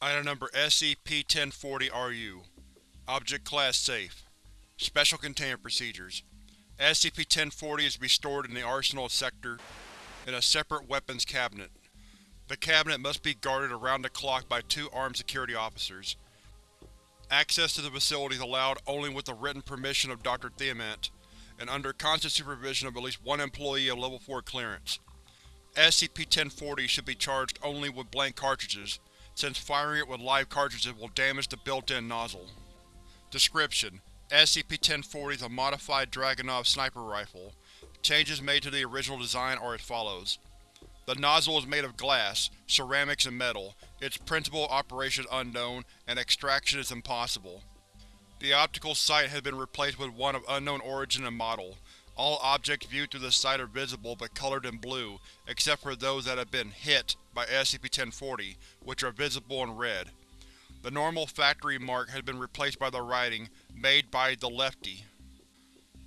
Item Number SCP-1040-RU Object Class Safe Special Containment Procedures SCP-1040 is to be stored in the Arsenal Sector in a separate weapons cabinet. The cabinet must be guarded around the clock by two armed security officers. Access to the facility is allowed only with the written permission of Dr. Thiamat, and under constant supervision of at least one employee of Level 4 clearance. SCP-1040 should be charged only with blank cartridges, since firing it with live cartridges will damage the built-in nozzle. Description: SCP-1040 is a modified Dragunov sniper rifle. Changes made to the original design are as follows. The nozzle is made of glass, ceramics and metal, its principal operation unknown, and extraction is impossible. The optical sight has been replaced with one of unknown origin and model. All objects viewed through the sight are visible but colored in blue, except for those that have been hit by SCP-1040, which are visible in red. The normal factory mark has been replaced by the writing, Made by the Lefty.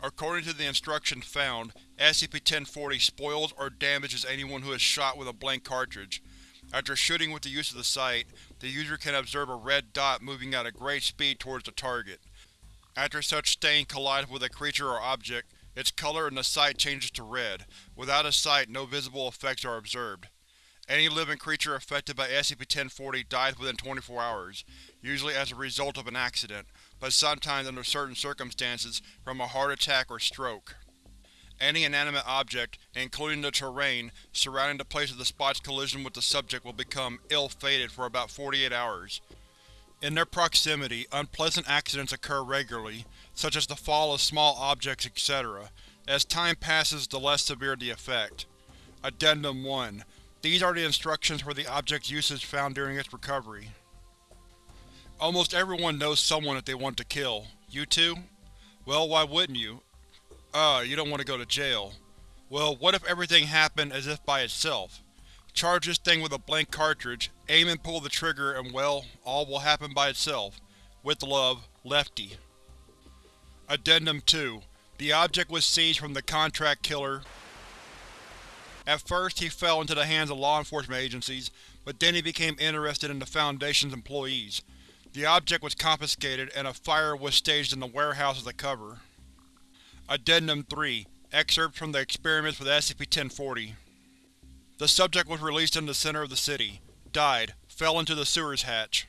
According to the instructions found, SCP-1040 spoils or damages anyone who is shot with a blank cartridge. After shooting with the use of the sight, the user can observe a red dot moving at a great speed towards the target. After such stain collides with a creature or object, its color in the sight changes to red. Without a sight, no visible effects are observed. Any living creature affected by SCP-1040 dies within 24 hours, usually as a result of an accident, but sometimes under certain circumstances from a heart attack or stroke. Any inanimate object, including the terrain, surrounding the place of the spot's collision with the subject will become ill-fated for about 48 hours. In their proximity, unpleasant accidents occur regularly, such as the fall of small objects, etc. As time passes, the less severe the effect. Addendum 1 These are the instructions for the object's usage found during its recovery. Almost everyone knows someone that they want to kill. You too? Well, why wouldn't you? Uh, you don't want to go to jail. Well, what if everything happened as if by itself? Charge this thing with a blank cartridge, aim and pull the trigger and well, all will happen by itself. With love, Lefty. Addendum 2 The object was seized from the contract killer. At first he fell into the hands of law enforcement agencies, but then he became interested in the Foundation's employees. The object was confiscated and a fire was staged in the warehouse as a cover. Addendum 3 Excerpts from the experiments with SCP-1040 The subject was released in the center of the city. Died. Fell into the sewers hatch.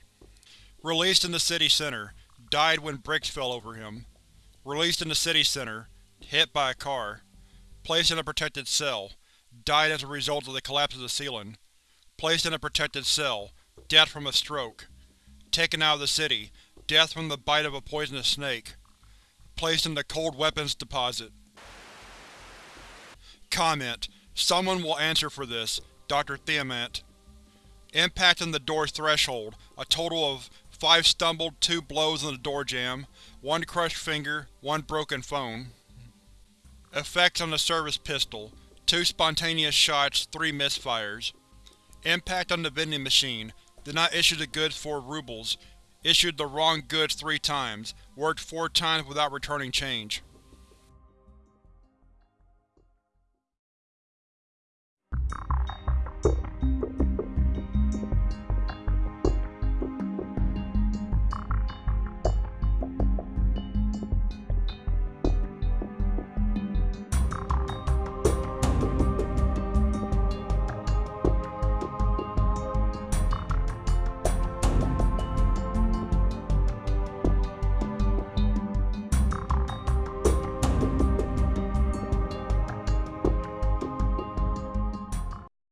Released in the city center. Died when bricks fell over him. Released in the city center. Hit by a car. Placed in a protected cell. Died as a result of the collapse of the ceiling. Placed in a protected cell. Death from a stroke. Taken out of the city. Death from the bite of a poisonous snake placed in the Cold Weapons Deposit. Comment: Someone will answer for this. Dr. Thiamat. Impact on the door's threshold. A total of 5 stumbled, 2 blows on the door jamb, 1 crushed finger, 1 broken phone. Effects on the service pistol. 2 spontaneous shots, 3 misfires. Impact on the vending machine. Did not issue the goods for rubles. Issued the wrong goods three times. Worked four times without returning change.